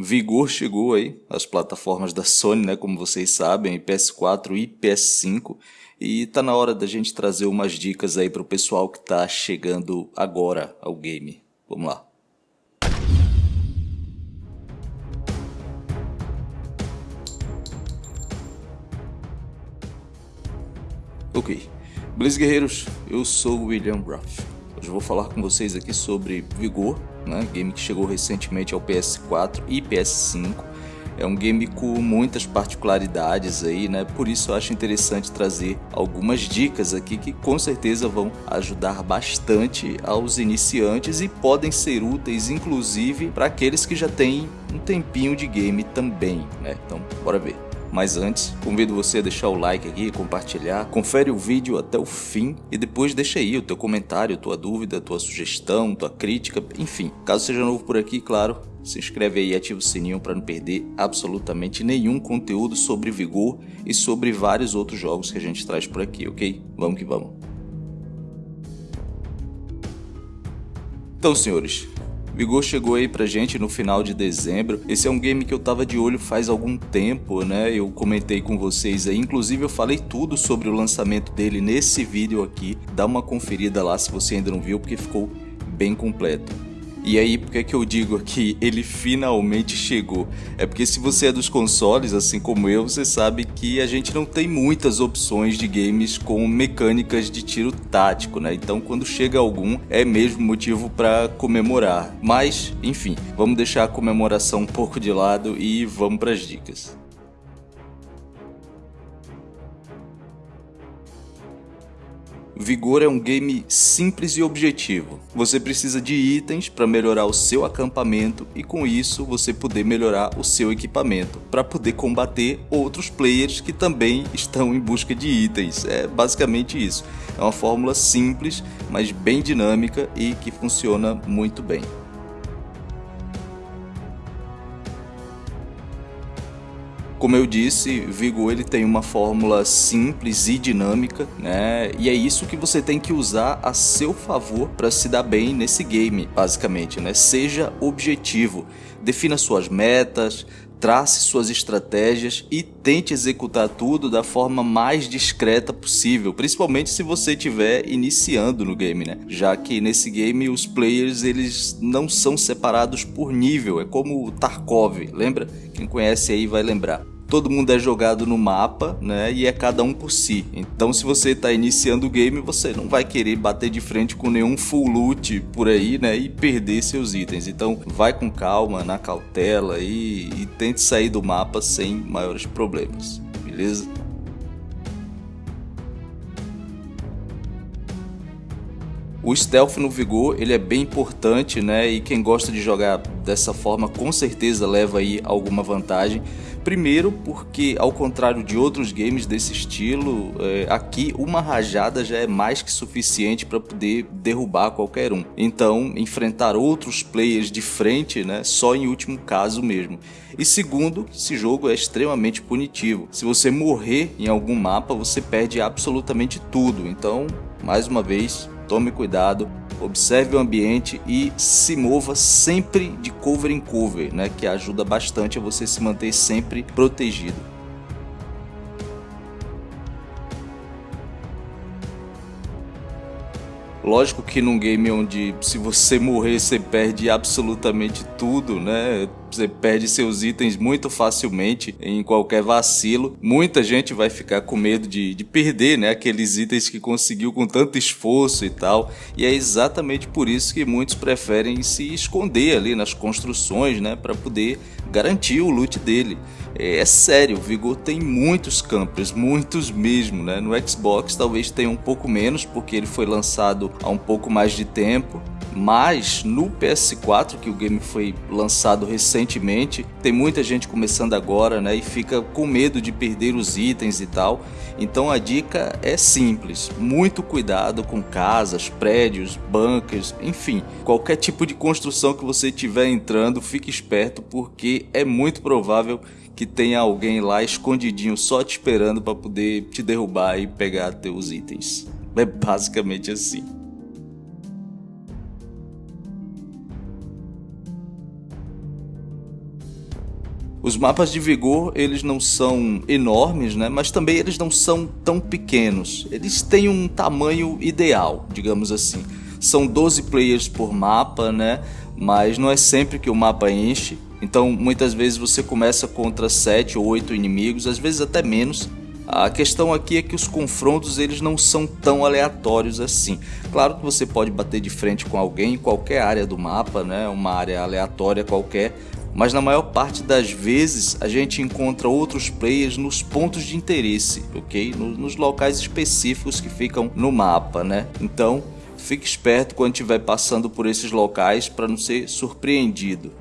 Vigor chegou aí, as plataformas da Sony, né, como vocês sabem, PS4 e PS5, e tá na hora da gente trazer umas dicas aí pro pessoal que tá chegando agora ao game. Vamos lá. Ok, beleza guerreiros, eu sou o William Ruff. Hoje vou falar com vocês aqui sobre Vigor, né, game que chegou recentemente ao PS4 e PS5. É um game com muitas particularidades aí, né? Por isso eu acho interessante trazer algumas dicas aqui que com certeza vão ajudar bastante aos iniciantes e podem ser úteis inclusive para aqueles que já têm um tempinho de game também, né? Então, bora ver. Mas antes, convido você a deixar o like aqui, compartilhar, confere o vídeo até o fim e depois deixa aí o teu comentário, tua dúvida, tua sugestão, tua crítica, enfim. Caso seja novo por aqui, claro, se inscreve aí e ativa o sininho para não perder absolutamente nenhum conteúdo sobre Vigor e sobre vários outros jogos que a gente traz por aqui, ok? Vamos que vamos. Então, senhores, Vigor chegou aí pra gente no final de dezembro. Esse é um game que eu tava de olho faz algum tempo, né? Eu comentei com vocês aí, inclusive eu falei tudo sobre o lançamento dele nesse vídeo aqui. Dá uma conferida lá se você ainda não viu, porque ficou bem completo. E aí, por que, que eu digo que ele finalmente chegou? É porque se você é dos consoles, assim como eu, você sabe que a gente não tem muitas opções de games com mecânicas de tiro tático, né? Então, quando chega algum, é mesmo motivo para comemorar. Mas, enfim, vamos deixar a comemoração um pouco de lado e vamos para as dicas. Vigor é um game simples e objetivo. Você precisa de itens para melhorar o seu acampamento e com isso você poder melhorar o seu equipamento para poder combater outros players que também estão em busca de itens. É basicamente isso. É uma fórmula simples, mas bem dinâmica e que funciona muito bem. Como eu disse, Vigo ele tem uma fórmula simples e dinâmica, né? E é isso que você tem que usar a seu favor para se dar bem nesse game, basicamente, né? Seja objetivo, defina suas metas, trace suas estratégias e tente executar tudo da forma mais discreta possível, principalmente se você estiver iniciando no game, né? Já que nesse game os players eles não são separados por nível, é como o Tarkov, lembra? Quem conhece aí vai lembrar todo mundo é jogado no mapa, né? E é cada um por si. Então, se você está iniciando o game, você não vai querer bater de frente com nenhum full loot por aí, né? E perder seus itens. Então, vai com calma, na cautela e, e tente sair do mapa sem maiores problemas, beleza? O stealth no Vigor ele é bem importante, né? E quem gosta de jogar dessa forma com certeza leva aí alguma vantagem. Primeiro, porque ao contrário de outros games desse estilo, é, aqui uma rajada já é mais que suficiente para poder derrubar qualquer um. Então, enfrentar outros players de frente, né, só em último caso mesmo. E segundo, esse jogo é extremamente punitivo. Se você morrer em algum mapa, você perde absolutamente tudo. Então, mais uma vez, tome cuidado observe o ambiente e se mova sempre de cover em cover, né, que ajuda bastante a você se manter sempre protegido. Lógico que num game onde se você morrer você perde absolutamente tudo, né? Você perde seus itens muito facilmente em qualquer vacilo. Muita gente vai ficar com medo de, de perder né, aqueles itens que conseguiu com tanto esforço e tal. E é exatamente por isso que muitos preferem se esconder ali nas construções né, para poder garantir o loot dele. É, é sério, o Vigor tem muitos campers, muitos mesmo. Né? No Xbox talvez tenha um pouco menos porque ele foi lançado há um pouco mais de tempo. Mas no PS4, que o game foi lançado recentemente, tem muita gente começando agora, né, e fica com medo de perder os itens e tal. Então a dica é simples: muito cuidado com casas, prédios, bunkers, enfim, qualquer tipo de construção que você estiver entrando, fique esperto porque é muito provável que tenha alguém lá escondidinho só te esperando para poder te derrubar e pegar teus itens. É basicamente assim. Os mapas de vigor, eles não são enormes, né? Mas também eles não são tão pequenos. Eles têm um tamanho ideal, digamos assim. São 12 players por mapa, né? Mas não é sempre que o mapa enche. Então, muitas vezes você começa contra 7 ou 8 inimigos, às vezes até menos. A questão aqui é que os confrontos eles não são tão aleatórios assim. Claro que você pode bater de frente com alguém em qualquer área do mapa, né? Uma área aleatória qualquer, mas na maior parte das vezes a gente encontra outros players nos pontos de interesse, ok? Nos locais específicos que ficam no mapa, né? Então fique esperto quando estiver passando por esses locais para não ser surpreendido.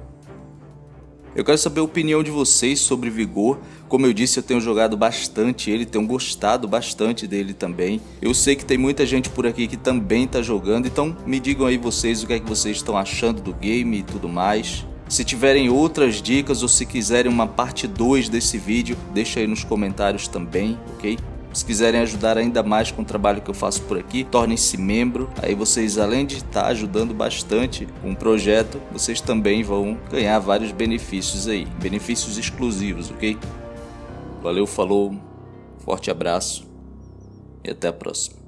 Eu quero saber a opinião de vocês sobre Vigor. Como eu disse, eu tenho jogado bastante ele, tenho gostado bastante dele também. Eu sei que tem muita gente por aqui que também está jogando, então me digam aí vocês o que é que vocês estão achando do game e tudo mais. Se tiverem outras dicas ou se quiserem uma parte 2 desse vídeo, deixa aí nos comentários também, ok? Se quiserem ajudar ainda mais com o trabalho que eu faço por aqui, tornem-se membro. Aí vocês, além de estar ajudando bastante com o projeto, vocês também vão ganhar vários benefícios aí, benefícios exclusivos, ok? Valeu, falou, forte abraço e até a próxima.